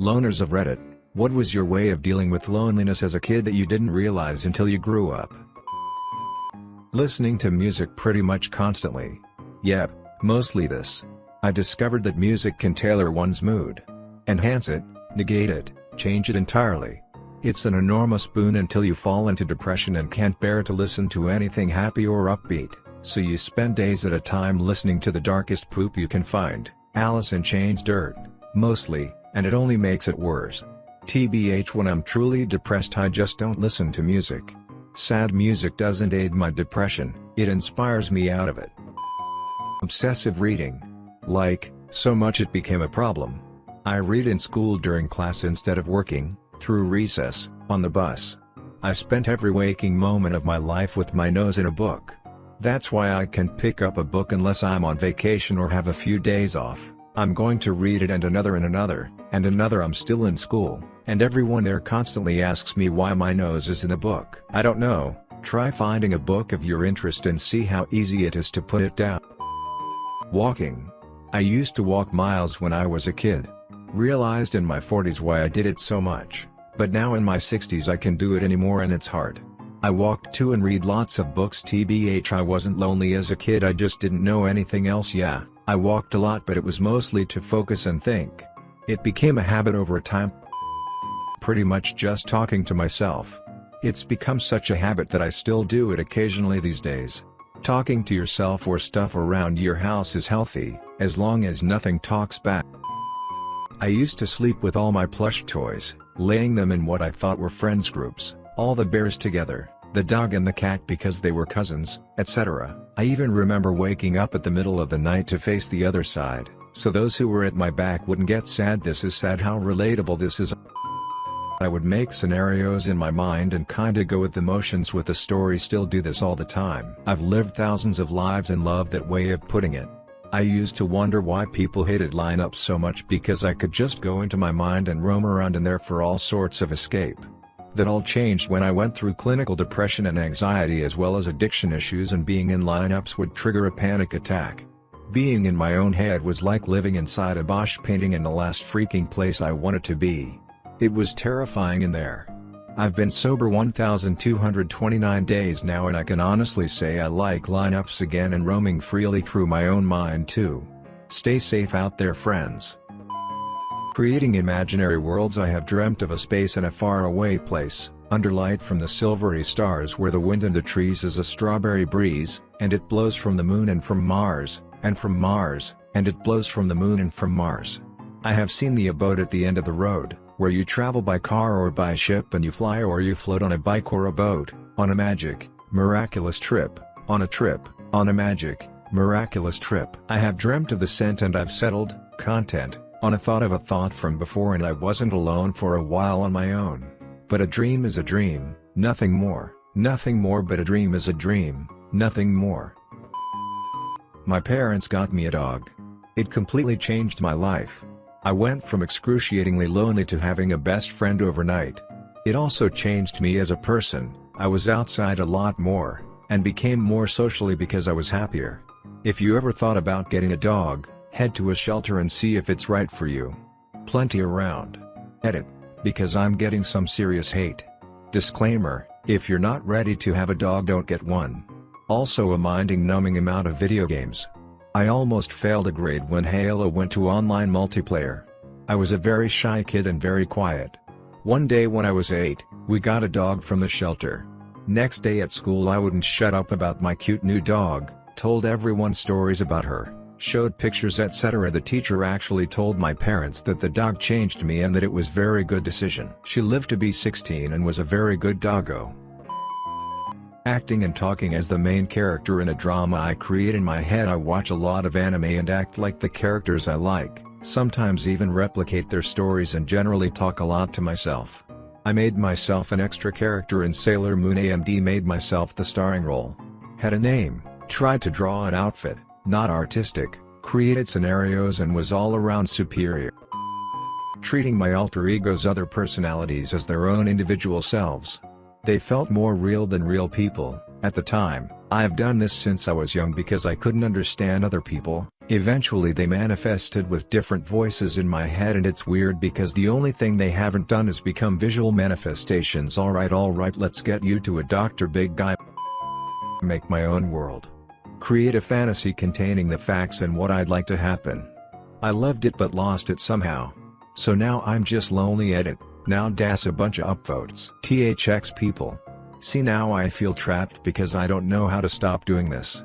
Loners of Reddit, what was your way of dealing with loneliness as a kid that you didn't realize until you grew up? Listening to music pretty much constantly. Yep, mostly this. I discovered that music can tailor one's mood. Enhance it, negate it, change it entirely. It's an enormous boon until you fall into depression and can't bear to listen to anything happy or upbeat, so you spend days at a time listening to the darkest poop you can find, Alice in Chains dirt, mostly, and it only makes it worse. TBH when I'm truly depressed I just don't listen to music. Sad music doesn't aid my depression, it inspires me out of it. Obsessive reading. Like, so much it became a problem. I read in school during class instead of working, through recess, on the bus. I spent every waking moment of my life with my nose in a book. That's why I can't pick up a book unless I'm on vacation or have a few days off. I'm going to read it and another and another, and another I'm still in school, and everyone there constantly asks me why my nose is in a book. I don't know, try finding a book of your interest and see how easy it is to put it down. Walking. I used to walk miles when I was a kid. Realized in my 40s why I did it so much, but now in my 60s I can do it anymore and it's hard. I walked too and read lots of books tbh I wasn't lonely as a kid I just didn't know anything else yeah, I walked a lot but it was mostly to focus and think. It became a habit over time. Pretty much just talking to myself. It's become such a habit that I still do it occasionally these days. Talking to yourself or stuff around your house is healthy, as long as nothing talks back. I used to sleep with all my plush toys, laying them in what I thought were friends groups, all the bears together, the dog and the cat because they were cousins, etc. I even remember waking up at the middle of the night to face the other side, so those who were at my back wouldn't get sad this is sad how relatable this is. I would make scenarios in my mind and kinda go with the motions with the story still do this all the time. I've lived thousands of lives and love that way of putting it. I used to wonder why people hated lineups so much because I could just go into my mind and roam around in there for all sorts of escape. That all changed when I went through clinical depression and anxiety as well as addiction issues and being in lineups would trigger a panic attack. Being in my own head was like living inside a Bosch painting in the last freaking place I wanted to be. It was terrifying in there. I've been sober 1229 days now and I can honestly say I like lineups again and roaming freely through my own mind too. Stay safe out there friends. Creating imaginary worlds I have dreamt of a space in a faraway place, under light from the silvery stars where the wind in the trees is a strawberry breeze, and it blows from the moon and from Mars, and from Mars, and it blows from the moon and from Mars. I have seen the abode at the end of the road, where you travel by car or by ship and you fly or you float on a bike or a boat, on a magic, miraculous trip, on a trip, on a magic, miraculous trip. I have dreamt of the scent and I've settled, content, on a thought of a thought from before and I wasn't alone for a while on my own. But a dream is a dream, nothing more, nothing more but a dream is a dream, nothing more. My parents got me a dog. It completely changed my life. I went from excruciatingly lonely to having a best friend overnight. It also changed me as a person, I was outside a lot more, and became more socially because I was happier. If you ever thought about getting a dog, head to a shelter and see if it's right for you. Plenty around. Edit. Because I'm getting some serious hate. Disclaimer, if you're not ready to have a dog don't get one. Also a minding numbing amount of video games. I almost failed a grade when Halo went to online multiplayer. I was a very shy kid and very quiet. One day when I was 8, we got a dog from the shelter. Next day at school I wouldn't shut up about my cute new dog, told everyone stories about her, showed pictures etc. The teacher actually told my parents that the dog changed me and that it was very good decision. She lived to be 16 and was a very good doggo. Acting and talking as the main character in a drama I create in my head I watch a lot of anime and act like the characters I like, sometimes even replicate their stories and generally talk a lot to myself. I made myself an extra character in Sailor Moon AMD made myself the starring role. Had a name, tried to draw an outfit, not artistic, created scenarios and was all around superior. Treating my alter egos other personalities as their own individual selves, they felt more real than real people, at the time, I've done this since I was young because I couldn't understand other people, eventually they manifested with different voices in my head and it's weird because the only thing they haven't done is become visual manifestations alright alright let's get you to a Dr. Big Guy Make my own world. Create a fantasy containing the facts and what I'd like to happen. I loved it but lost it somehow. So now I'm just lonely at it, now das a bunch of upvotes. THX people. See now I feel trapped because I don't know how to stop doing this.